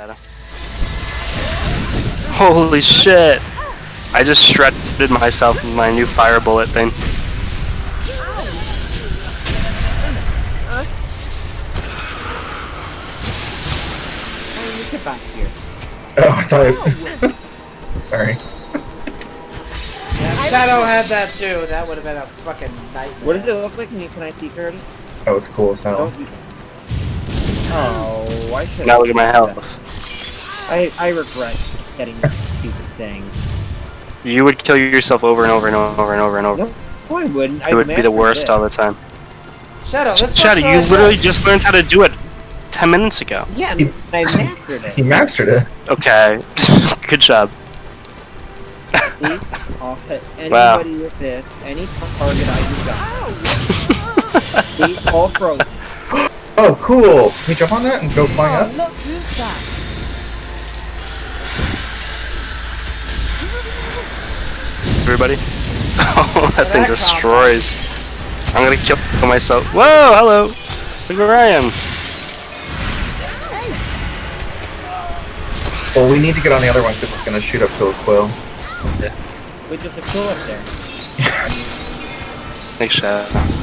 Shadow. Holy shit! I just shredded myself with my new fire bullet thing. How do you get back here? Oh, I thought it. Sorry. Yeah, Shadow had that too. That would have been a fucking nightmare. What does it look like? Can, I see Curtis? Oh, it's cool as hell. Oh, why should Now I look at my do health. I, I regret getting this stupid thing. You would kill yourself over and over and over and over and over. No, no I wouldn't. It would be the worst all the time. Shadow, let's Shadow, you literally just learned how to do it 10 minutes ago. Yeah, He- I mastered He it. mastered it. Okay. Good job. See? I'll hit anybody Wow. with this, any target I got. See? All frozen. Oh, cool. Can we jump on that and go flying Oh, up? look who's back. Everybody? Oh, that thing destroys. I'm gonna kill myself. Whoa, hello! Look where I am. Well, we need to get on the other one because it's gonna shoot up to a quill. With just a cool up there. Thanks, Shadow.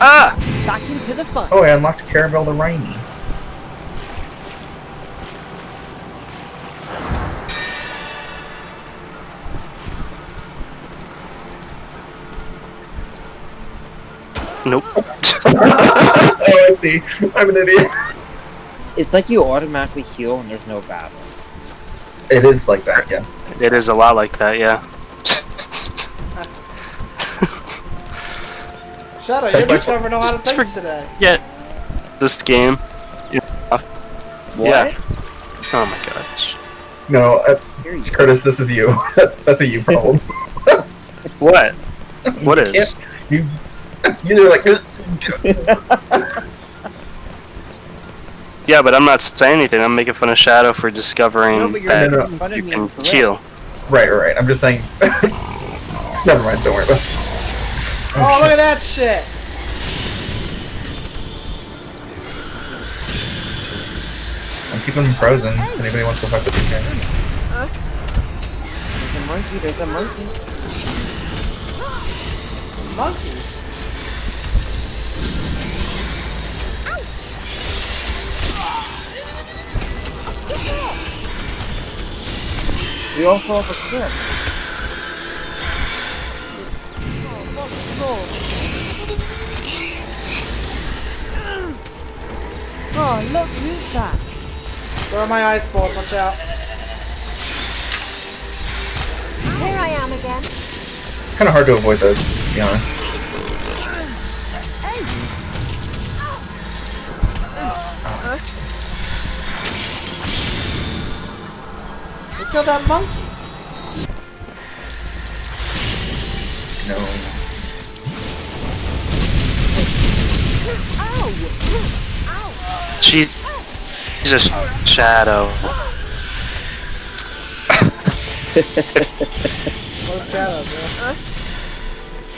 Ah! Back into the fun. Oh, I unlocked Caravel the Rainy. Nope. oh, I see. I'm an idiot. It's like you automatically heal when there's no battle. It is like that, yeah. It is a lot like that, yeah. Shadow, That's you're my- discovering a lot of things today. Yeah. This game. What? Yeah. Oh my gosh. No, uh, Here you go. Curtis, this is you. That's that's a you problem. What? What You is? You, you're like. Yeah, but I'm not saying anything. I'm making fun of Shadow for discovering No, that No, no, making fun of you can heal. Right, right, right. I'm just saying. Never mind. Don't worry about. it. Oh, look at that shit! I'm keeping them frozen. If anybody wants to fuck with these guys. There's a monkey, there's a monkey. Monkey. We all fall off a cliff. Oh, look who's back. Where are my ice balls? Watch out. Here I am again. It's kind of hard to avoid those, to be honest. We killed that monkey. No. Oh. She, Jesus, Shadow. What's Shadow, bro?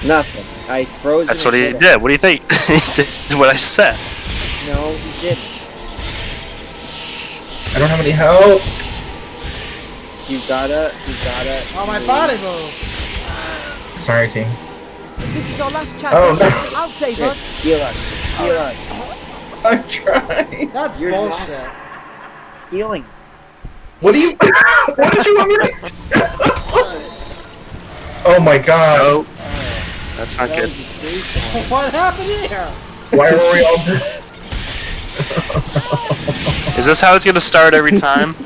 Nothing. I froze That's what he and did. What do you think? he did what I said. No, he didn't. I don't have any help. You gotta, you gotta. Oh, my move. body move. Sorry, team. This is our last chance. Oh, no. I'll save Here, us. heal us. Heal us. I'm trying. That's You're not- bullshit. Healing. What do you? what did you want me to? oh my god! Oh, that's not That good. was a great one. What happened here? Why were we all? Is this how it's gonna start every time?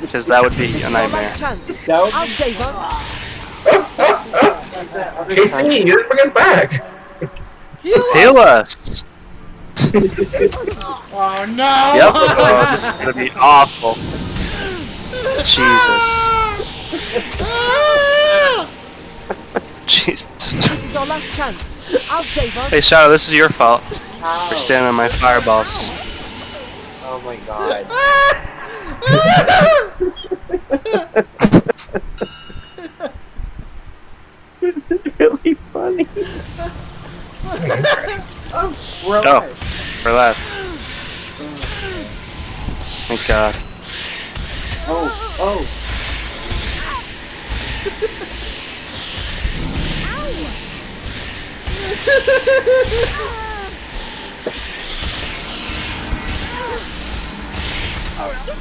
Because that would be a nightmare. last. That would I'll save us. KC, you didn't bring us back. Heal us! Oh no! Yep. Oh, this is gonna be awful. Jesus. Jesus. This is our last chance. I'll save us. Hey, Shadow, this is your fault for standing on my fireballs. Oh my god. this is really funny. oh, we're Oh. Alive. For left. Thank God. Oh, oh.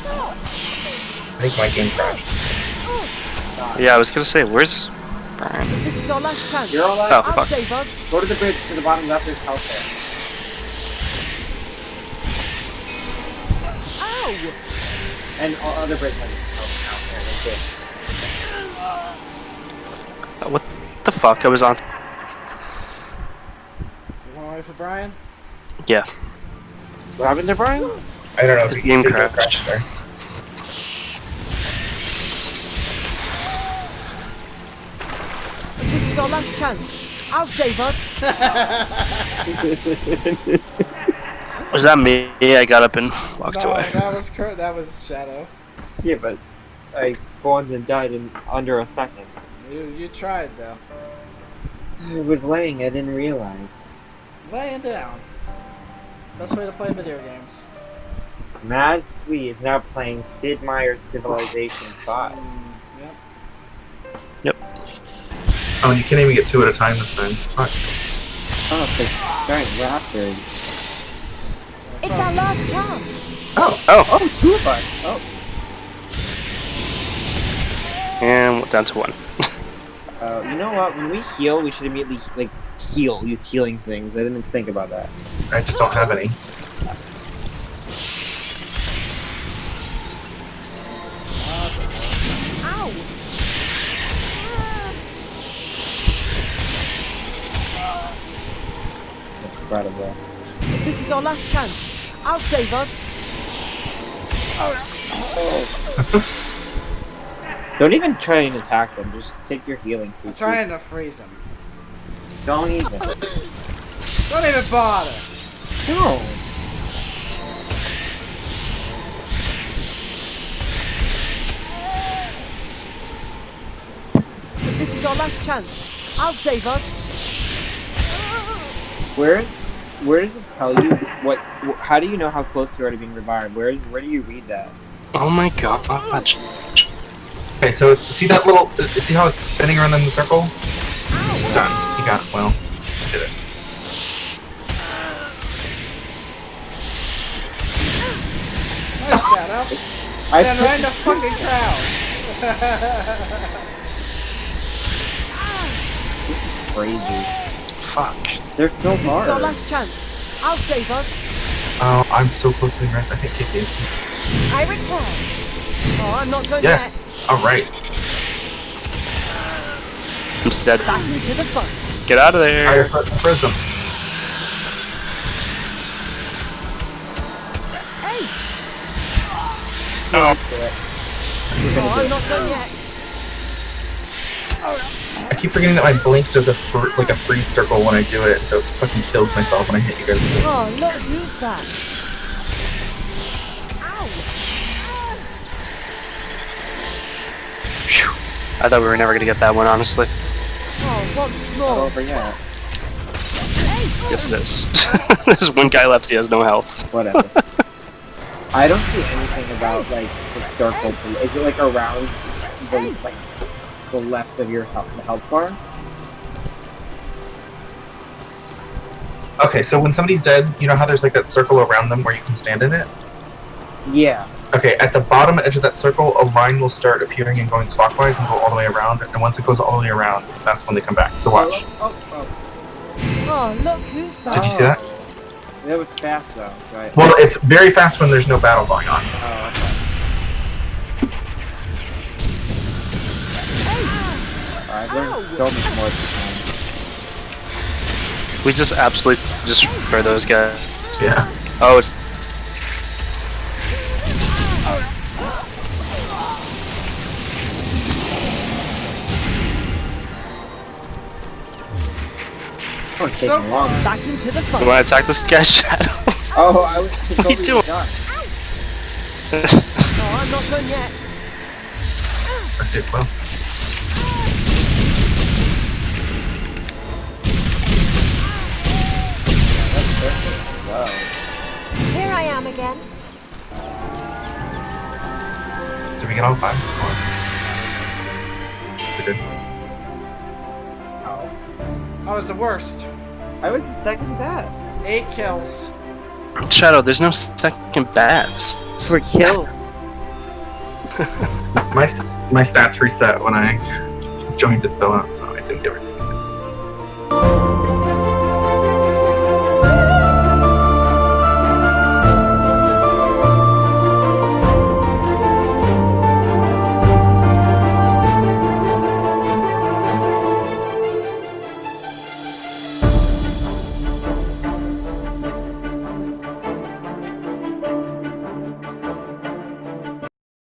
I think my game crashed. Yeah, I was gonna say, where's Brian? This is our last chance. You're all Oh. I'll fuck. save us. Go to the bridge to the bottom left. There's health there. Ow! And all other bridge has health out there. That's it. Uh, what the fuck? I was on. You want to wait for Brian? Yeah. What happened to Brian? I don't know. The if game did crashed. crash there. This is our last chance. I'll save us. Was that me? I got up and walked no, away. that was Kurt. That was Shadow. Yeah, but I spawned and died in under a second. You you tried though. I was laying. I didn't realize. Laying down. Best way to play video games. Mad Sweet is now playing Sid Meier's Civilization 5. Mm, yep. yep. Oh, and you can't even get two at a time this time. Fuck. Oh, the giant raptor. It's our last chance. Oh, Oh, Oh, two of us. Oh. and we're down to one. Uh, you know what? When we heal, we should immediately like heal. Use healing things. I didn't think about that. I just don't have any. Ow! Incredible. This is our last chance. I'll save us. Don't even try and attack them. Just take your healing. I'm food. trying to freeze them. Don't even. Don't even bother. No. This is our last chance. I'll save us. Where, where does it tell you what? Wh- how do you know how close you are to being revived? Where, where do you read that? Oh my god. Okay, so see that little. uh, See how it's spinning around in the circle? Done. You got it. Well, you did it. Nice Shadow. I Stand right in the fucking crowd. This is crazy. Fuck. They're so This is our last chance. I'll save us. Oh, I'm so close to the rest. I can't kick you. I return. Oh, I'm not done Yes. All right. Dead. Back into the fun. Get out of Fire there. pr- prism. Hey! No. Oh, I'm not done yet. I keep forgetting that my blink does a fr- like a freeze circle when I do it, so it fucking kills myself when I hit you guys. Oh, look who's back. Ow! Phew. I thought we were never gonna get that one, honestly. Oh, once Not more. over yet. Yes, it is. There's one guy left. He has no health. Whatever. I don't see anything about like the circle. To, is it like around the like the left of your health, the health bar? Okay, so when somebody's dead, you know how there's like that circle around them where you can stand in it? Yeah. Okay, at the bottom edge of that circle, a line will start appearing and going clockwise and go all the way around. And once it goes all the way around, that's when they come back. So watch. Oh, oh, Oh, oh. oh look who's oh. back. Did you see that? That was fast though, right? Well, it's very fast when there's no battle going on. Oh, I've learned so much more this time. We just absolutely destroy those guys. Yeah. Oh, it's Oh, it's So taking long. Back into the you fun. want to attack this guy's shadow? Oh, I was What are you totally doing? done. Oh, I'm not done yet. Okay, well. Here I am again. Did we get all five? We're good. Oh. I was the worst. I was the second best. Eight kills. Shadow, there's no second best. For kills. My my stats reset when I joined it fell out, so